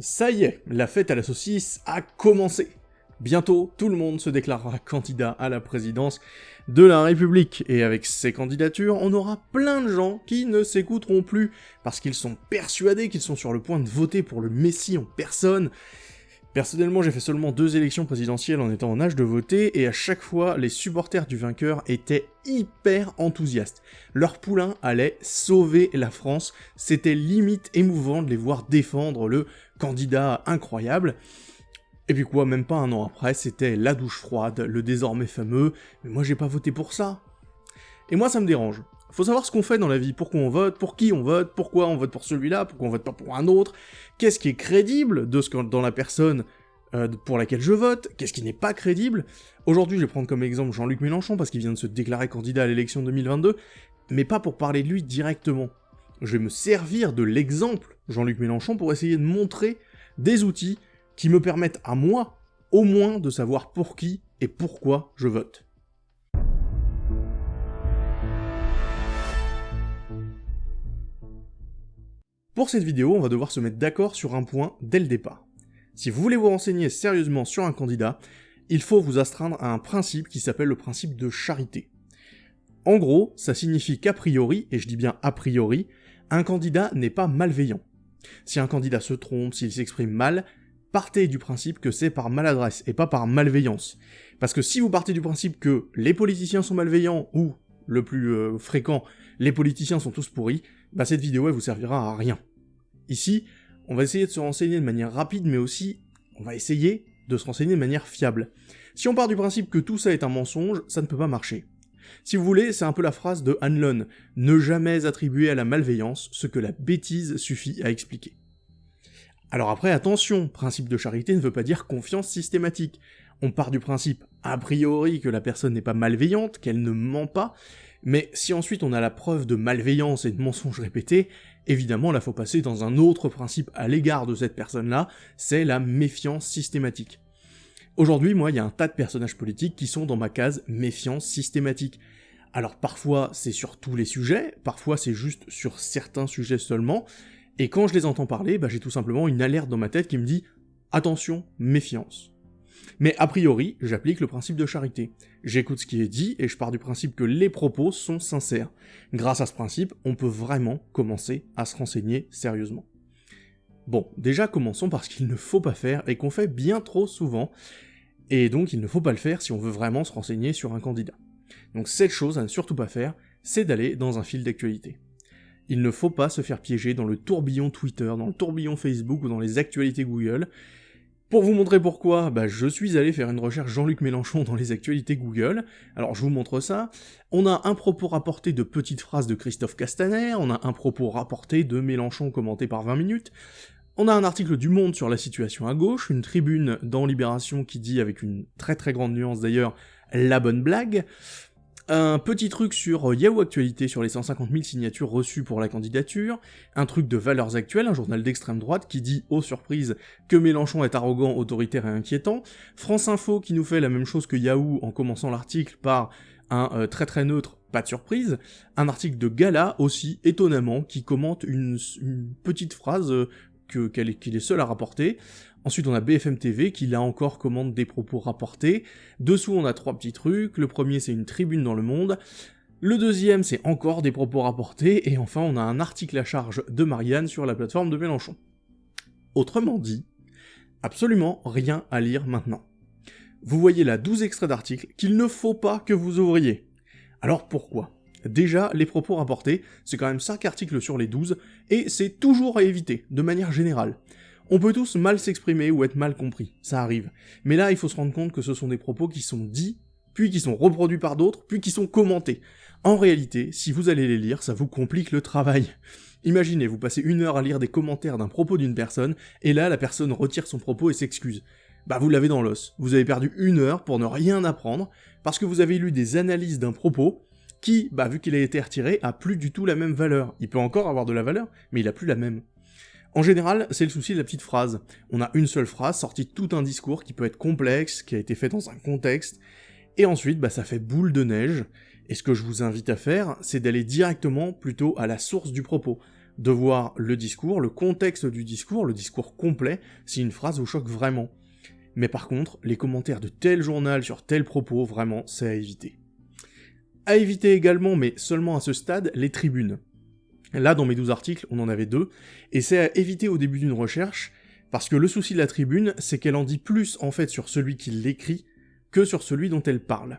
Ça y est, la fête à la saucisse a commencé. Bientôt, tout le monde se déclarera candidat à la présidence de la République, et avec ces candidatures, on aura plein de gens qui ne s'écouteront plus, parce qu'ils sont persuadés qu'ils sont sur le point de voter pour le Messie en personne, Personnellement, j'ai fait seulement deux élections présidentielles en étant en âge de voter, et à chaque fois, les supporters du vainqueur étaient hyper enthousiastes. Leur poulain allait sauver la France, c'était limite émouvant de les voir défendre le candidat incroyable. Et puis quoi, même pas un an après, c'était la douche froide, le désormais fameux « mais moi j'ai pas voté pour ça ». Et moi ça me dérange. Faut savoir ce qu'on fait dans la vie, pourquoi on vote, pour qui on vote, pourquoi on vote pour celui-là, pourquoi on vote pas pour un autre, qu'est-ce qui est crédible de ce dans la personne euh, pour laquelle je vote, qu'est-ce qui n'est pas crédible? Aujourd'hui, je vais prendre comme exemple Jean-Luc Mélenchon parce qu'il vient de se déclarer candidat à l'élection 2022, mais pas pour parler de lui directement. Je vais me servir de l'exemple Jean-Luc Mélenchon pour essayer de montrer des outils qui me permettent à moi, au moins, de savoir pour qui et pourquoi je vote. Pour cette vidéo, on va devoir se mettre d'accord sur un point dès le départ. Si vous voulez vous renseigner sérieusement sur un candidat, il faut vous astreindre à un principe qui s'appelle le principe de charité. En gros, ça signifie qu'a priori, et je dis bien a priori, un candidat n'est pas malveillant. Si un candidat se trompe, s'il s'exprime mal, partez du principe que c'est par maladresse et pas par malveillance. Parce que si vous partez du principe que les politiciens sont malveillants ou, le plus euh, fréquent, les politiciens sont tous pourris, bah cette vidéo elle vous servira à rien. Ici, on va essayer de se renseigner de manière rapide, mais aussi, on va essayer de se renseigner de manière fiable. Si on part du principe que tout ça est un mensonge, ça ne peut pas marcher. Si vous voulez, c'est un peu la phrase de Hanlon, ne jamais attribuer à la malveillance ce que la bêtise suffit à expliquer. Alors après, attention, principe de charité ne veut pas dire confiance systématique. On part du principe, a priori, que la personne n'est pas malveillante, qu'elle ne ment pas, mais si ensuite on a la preuve de malveillance et de mensonges répétés, évidemment là faut passer dans un autre principe à l'égard de cette personne-là, c'est la méfiance systématique. Aujourd'hui, moi, il y a un tas de personnages politiques qui sont dans ma case méfiance systématique. Alors parfois c'est sur tous les sujets, parfois c'est juste sur certains sujets seulement, et quand je les entends parler, bah, j'ai tout simplement une alerte dans ma tête qui me dit « Attention, méfiance ». Mais a priori, j'applique le principe de charité. J'écoute ce qui est dit et je pars du principe que les propos sont sincères. Grâce à ce principe, on peut vraiment commencer à se renseigner sérieusement. Bon, déjà commençons par ce qu'il ne faut pas faire et qu'on fait bien trop souvent, et donc il ne faut pas le faire si on veut vraiment se renseigner sur un candidat. Donc cette chose à ne surtout pas faire, c'est d'aller dans un fil d'actualité. Il ne faut pas se faire piéger dans le tourbillon Twitter, dans le tourbillon Facebook ou dans les actualités Google, pour vous montrer pourquoi, bah, je suis allé faire une recherche Jean-Luc Mélenchon dans les actualités Google. Alors je vous montre ça. On a un propos rapporté de petites phrases de Christophe Castaner, on a un propos rapporté de Mélenchon commenté par 20 minutes, on a un article du Monde sur la situation à gauche, une tribune dans Libération qui dit, avec une très très grande nuance d'ailleurs, la bonne blague, un petit truc sur Yahoo Actualité sur les 150 000 signatures reçues pour la candidature, un truc de Valeurs Actuelles, un journal d'extrême droite qui dit, aux surprises, que Mélenchon est arrogant, autoritaire et inquiétant, France Info qui nous fait la même chose que Yahoo en commençant l'article par un euh, très très neutre, pas de surprise, un article de Gala aussi, étonnamment, qui commente une, petite phrase euh, qu'il est seul à rapporter, Ensuite, on a BFM TV qui là encore commande des propos rapportés. Dessous, on a trois petits trucs. Le premier, c'est une tribune dans le monde. Le deuxième, c'est encore des propos rapportés. Et enfin, on a un article à charge de Marianne sur la plateforme de Mélenchon. Autrement dit, absolument rien à lire maintenant. Vous voyez là 12 extraits d'articles qu'il ne faut pas que vous ouvriez. Alors pourquoi? Déjà, les propos rapportés, c'est quand même 5 articles sur les 12, et c'est toujours à éviter, de manière générale. On peut tous mal s'exprimer ou être mal compris, ça arrive. Mais là, il faut se rendre compte que ce sont des propos qui sont dits, puis qui sont reproduits par d'autres, puis qui sont commentés. En réalité, si vous allez les lire, ça vous complique le travail. Imaginez, vous passez une heure à lire des commentaires d'un propos d'une personne, et là, la personne retire son propos et s'excuse. Bah vous l'avez dans l'os. Vous avez perdu une heure pour ne rien apprendre, parce que vous avez lu des analyses d'un propos, qui, bah vu qu'il a été retiré, a plus du tout la même valeur. Il peut encore avoir de la valeur, mais il a plus la même. En général, c'est le souci de la petite phrase. On a une seule phrase sortie de tout un discours qui peut être complexe, qui a été fait dans un contexte, et ensuite, bah, ça fait boule de neige, et ce que je vous invite à faire, c'est d'aller directement plutôt à la source du propos. de voir le discours, le contexte du discours, le discours complet, si une phrase vous choque vraiment. Mais par contre, les commentaires de tel journal sur tel propos, vraiment, c'est à éviter. À éviter également, mais seulement à ce stade, les tribunes. Là, dans mes 12 articles, on en avait deux, et c'est à éviter au début d'une recherche, parce que le souci de la tribune, c'est qu'elle en dit plus en fait sur celui qui l'écrit que sur celui dont elle parle.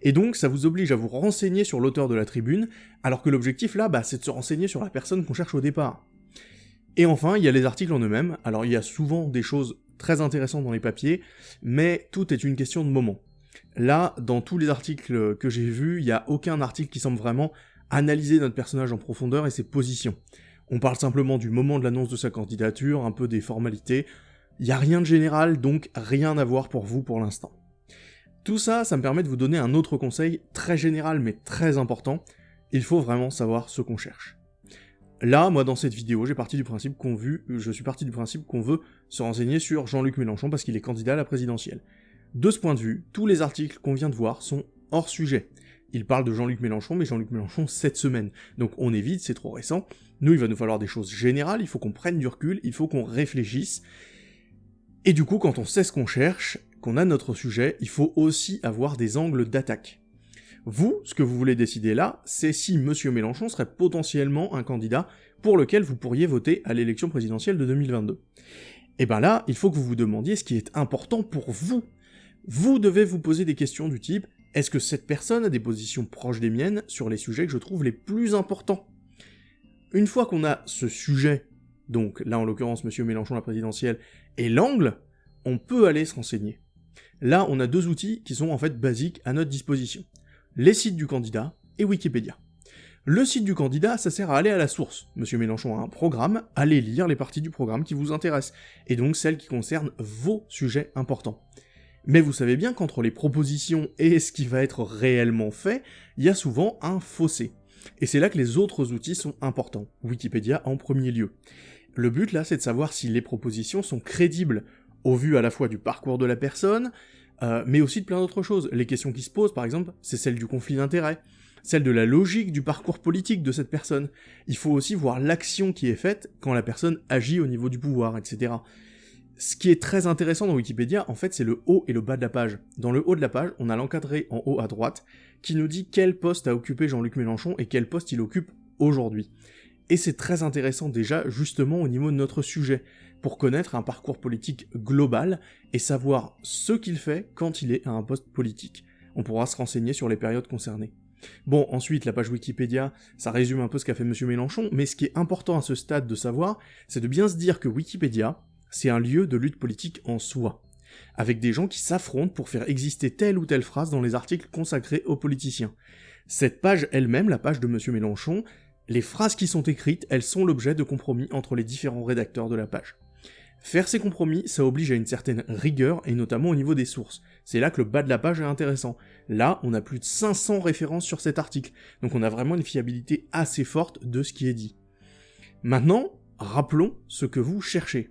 Et donc, ça vous oblige à vous renseigner sur l'auteur de la tribune, alors que l'objectif là, bah, c'est de se renseigner sur la personne qu'on cherche au départ. Et enfin, il y a les articles en eux-mêmes, alors il y a souvent des choses très intéressantes dans les papiers, mais tout est une question de moment. Là, dans tous les articles que j'ai vus, il n'y a aucun article qui semble vraiment analyser notre personnage en profondeur et ses positions. On parle simplement du moment de l'annonce de sa candidature, un peu des formalités. Il n'y a rien de général, donc rien à voir pour vous pour l'instant. Tout ça, ça me permet de vous donner un autre conseil, très général mais très important. Il faut vraiment savoir ce qu'on cherche. Là, moi, dans cette vidéo, j'ai parti du principe qu'on je suis parti du principe qu'on veut se renseigner sur Jean-Luc Mélenchon parce qu'il est candidat à la présidentielle. De ce point de vue, tous les articles qu'on vient de voir sont hors sujet. Il parle de Jean-Luc Mélenchon, mais Jean-Luc Mélenchon cette semaine. Donc on évite, c'est trop récent. Nous, il va nous falloir des choses générales, il faut qu'on prenne du recul, il faut qu'on réfléchisse. Et du coup, quand on sait ce qu'on cherche, qu'on a notre sujet, il faut aussi avoir des angles d'attaque. Vous, ce que vous voulez décider là, c'est si Monsieur Mélenchon serait potentiellement un candidat pour lequel vous pourriez voter à l'élection présidentielle de 2022. Et ben là, il faut que vous vous demandiez ce qui est important pour vous. Vous devez vous poser des questions du type est-ce que cette personne a des positions proches des miennes sur les sujets que je trouve les plus importants? Une fois qu'on a ce sujet, donc là en l'occurrence Monsieur Mélenchon la présidentielle, et l'angle, on peut aller se renseigner. Là, on a deux outils qui sont en fait basiques à notre disposition. Les sites du candidat et Wikipédia. Le site du candidat, ça sert à aller à la source. Monsieur Mélenchon a un programme, allez lire les parties du programme qui vous intéressent, et donc celles qui concernent vos sujets importants. Mais vous savez bien qu'entre les propositions et ce qui va être réellement fait, il y a souvent un fossé. Et c'est là que les autres outils sont importants, Wikipédia en premier lieu. Le but là, c'est de savoir si les propositions sont crédibles, au vu à la fois du parcours de la personne, euh, mais aussi de plein d'autres choses. Les questions qui se posent, par exemple, c'est celle du conflit d'intérêts, celle de la logique du parcours politique de cette personne. Il faut aussi voir l'action qui est faite quand la personne agit au niveau du pouvoir, etc. Ce qui est très intéressant dans Wikipédia, en fait, c'est le haut et le bas de la page. Dans le haut de la page, on a l'encadré en haut à droite, qui nous dit quel poste a occupé Jean-Luc Mélenchon et quel poste il occupe aujourd'hui. Et c'est très intéressant déjà, justement, au niveau de notre sujet, pour connaître un parcours politique global et savoir ce qu'il fait quand il est à un poste politique. On pourra se renseigner sur les périodes concernées. Bon, ensuite, la page Wikipédia, ça résume un peu ce qu'a fait M. Mélenchon, mais ce qui est important à ce stade de savoir, c'est de bien se dire que Wikipédia, c'est un lieu de lutte politique en soi, avec des gens qui s'affrontent pour faire exister telle ou telle phrase dans les articles consacrés aux politiciens. Cette page elle-même, la page de M. Mélenchon, les phrases qui sont écrites, elles sont l'objet de compromis entre les différents rédacteurs de la page. Faire ces compromis, ça oblige à une certaine rigueur, et notamment au niveau des sources. C'est là que le bas de la page est intéressant. Là, on a plus de 500 références sur cet article, donc on a vraiment une fiabilité assez forte de ce qui est dit. Maintenant, rappelons ce que vous cherchez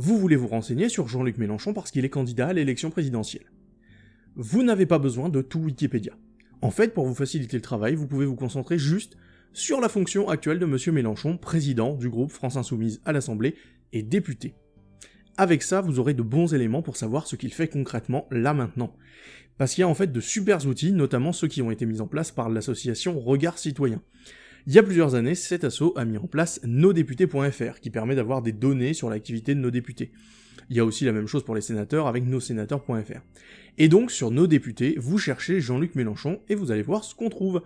vous voulez vous renseigner sur Jean-Luc Mélenchon parce qu'il est candidat à l'élection présidentielle. Vous n'avez pas besoin de tout Wikipédia. En fait, pour vous faciliter le travail, vous pouvez vous concentrer juste sur la fonction actuelle de M. Mélenchon, président du groupe France Insoumise à l'Assemblée et député. Avec ça, vous aurez de bons éléments pour savoir ce qu'il fait concrètement là maintenant. Parce qu'il y a en fait de super outils, notamment ceux qui ont été mis en place par l'association Regard Citoyen. Il y a plusieurs années, cet asso a mis en place nosdéputés.fr, qui permet d'avoir des données sur l'activité de nos députés. Il y a aussi la même chose pour les sénateurs avec nossénateurs.fr. Et donc, sur nos députés, vous cherchez Jean-Luc Mélenchon et vous allez voir ce qu'on trouve.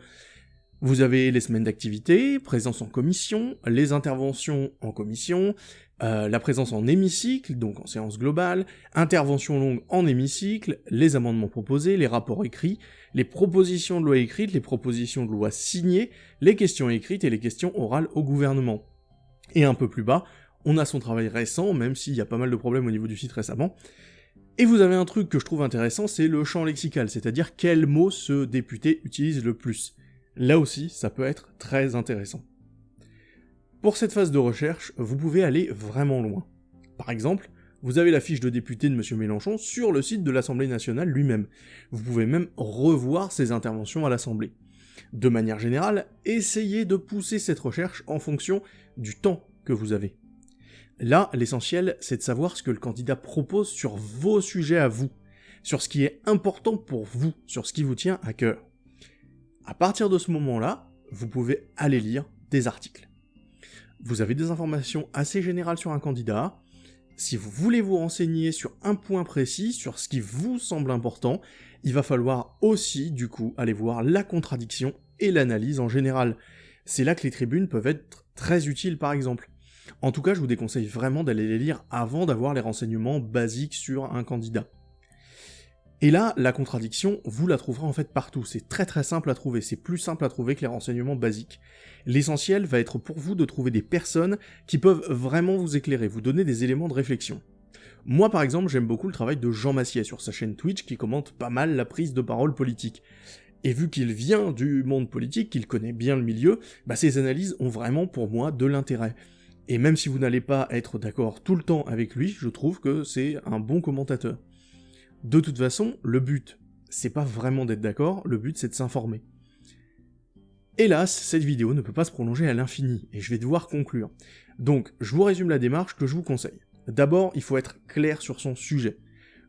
Vous avez les semaines d'activité, présence en commission, les interventions en commission, euh, la présence en hémicycle, donc en séance globale, intervention longue en hémicycle, les amendements proposés, les rapports écrits, les propositions de loi écrites, les propositions de loi signées, les questions écrites et les questions orales au gouvernement. Et un peu plus bas, on a son travail récent, même s'il y a pas mal de problèmes au niveau du site récemment. Et vous avez un truc que je trouve intéressant, c'est le champ lexical, c'est-à-dire quel mot ce député utilise le plus. Là aussi, ça peut être très intéressant. Pour cette phase de recherche, vous pouvez aller vraiment loin. Par exemple, vous avez la fiche de député de M. Mélenchon sur le site de l'Assemblée nationale lui-même. Vous pouvez même revoir ses interventions à l'Assemblée. De manière générale, essayez de pousser cette recherche en fonction du temps que vous avez. Là, l'essentiel, c'est de savoir ce que le candidat propose sur vos sujets à vous, sur ce qui est important pour vous, sur ce qui vous tient à cœur. À partir de ce moment-là, vous pouvez aller lire des articles. Vous avez des informations assez générales sur un candidat, si vous voulez vous renseigner sur un point précis, sur ce qui vous semble important, il va falloir aussi, du coup, aller voir la contradiction et l'analyse en général. C'est là que les tribunes peuvent être très utiles, par exemple. En tout cas, je vous déconseille vraiment d'aller les lire avant d'avoir les renseignements basiques sur un candidat. Et là, la contradiction, vous la trouverez en fait partout, c'est très très simple à trouver, c'est plus simple à trouver que les renseignements basiques. L'essentiel va être pour vous de trouver des personnes qui peuvent vraiment vous éclairer, vous donner des éléments de réflexion. Moi par exemple, j'aime beaucoup le travail de Jean Massier sur sa chaîne Twitch qui commente pas mal la prise de parole politique. Et vu qu'il vient du monde politique, qu'il connaît bien le milieu, bah ses analyses ont vraiment pour moi de l'intérêt. Et même si vous n'allez pas être d'accord tout le temps avec lui, je trouve que c'est un bon commentateur. De toute façon, le but, c'est pas vraiment d'être d'accord, le but c'est de s'informer. Hélas, cette vidéo ne peut pas se prolonger à l'infini, et je vais devoir conclure. Donc, je vous résume la démarche que je vous conseille. D'abord, il faut être clair sur son sujet.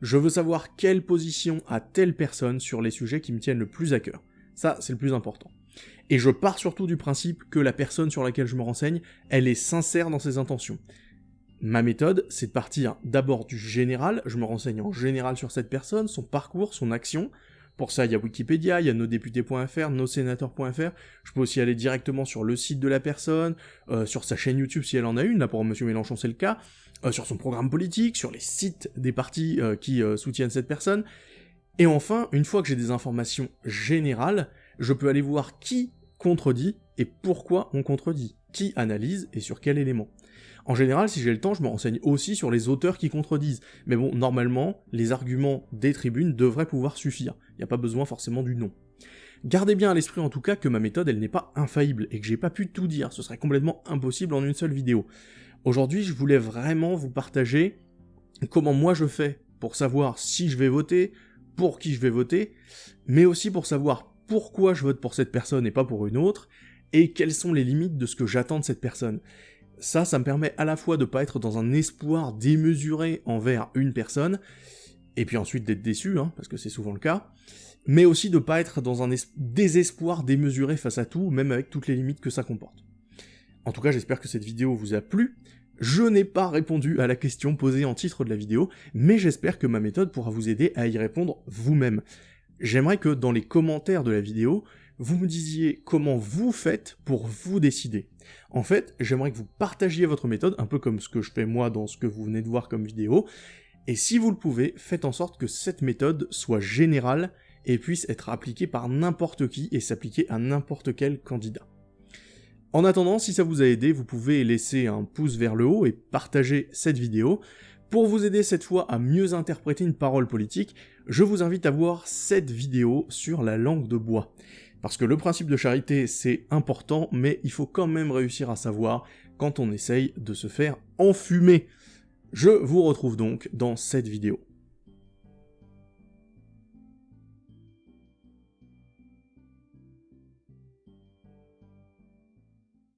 Je veux savoir quelle position a telle personne sur les sujets qui me tiennent le plus à cœur. Ça, c'est le plus important. Et je pars surtout du principe que la personne sur laquelle je me renseigne, elle est sincère dans ses intentions. Ma méthode, c'est de partir d'abord du général, je me renseigne en général sur cette personne, son parcours, son action. Pour ça, il y a Wikipédia, il y a nosdéputés.fr, nossénateurs.fr. Je peux aussi aller directement sur le site de la personne, euh, sur sa chaîne YouTube si elle en a une, là pour Monsieur Mélenchon c'est le cas, euh, sur son programme politique, sur les sites des partis euh, qui soutiennent cette personne. Et enfin, une fois que j'ai des informations générales, je peux aller voir qui contredit et pourquoi on contredit, qui analyse et sur quel élément. En général, si j'ai le temps, je me renseigne aussi sur les auteurs qui contredisent. Mais bon, normalement, les arguments des tribunes devraient pouvoir suffire. Il n'y a pas besoin forcément du nom. Gardez bien à l'esprit en tout cas que ma méthode, elle n'est pas infaillible, et que j'ai pas pu tout dire, ce serait complètement impossible en une seule vidéo. Aujourd'hui, je voulais vraiment vous partager comment moi je fais pour savoir si je vais voter, pour qui je vais voter, mais aussi pour savoir pourquoi je vote pour cette personne et pas pour une autre, et quelles sont les limites de ce que j'attends de cette personne. Ça, ça me permet à la fois de pas être dans un espoir démesuré envers une personne, et puis ensuite d'être déçu, hein, parce que c'est souvent le cas, mais aussi de pas être dans un désespoir démesuré face à tout, même avec toutes les limites que ça comporte. En tout cas, j'espère que cette vidéo vous a plu. Je n'ai pas répondu à la question posée en titre de la vidéo, mais j'espère que ma méthode pourra vous aider à y répondre vous-même. J'aimerais que dans les commentaires de la vidéo, vous me disiez comment vous faites pour vous décider. En fait, j'aimerais que vous partagiez votre méthode, un peu comme ce que je fais moi dans ce que vous venez de voir comme vidéo, et si vous le pouvez, faites en sorte que cette méthode soit générale et puisse être appliquée par n'importe qui et s'appliquer à n'importe quel candidat. En attendant, si ça vous a aidé, vous pouvez laisser un pouce vers le haut et partager cette vidéo. Pour vous aider cette fois à mieux interpréter une parole politique, je vous invite à voir cette vidéo sur la langue de bois. Parce que le principe de charité, c'est important, mais il faut quand même réussir à savoir quand on essaye de se faire enfumer. Je vous retrouve donc dans cette vidéo.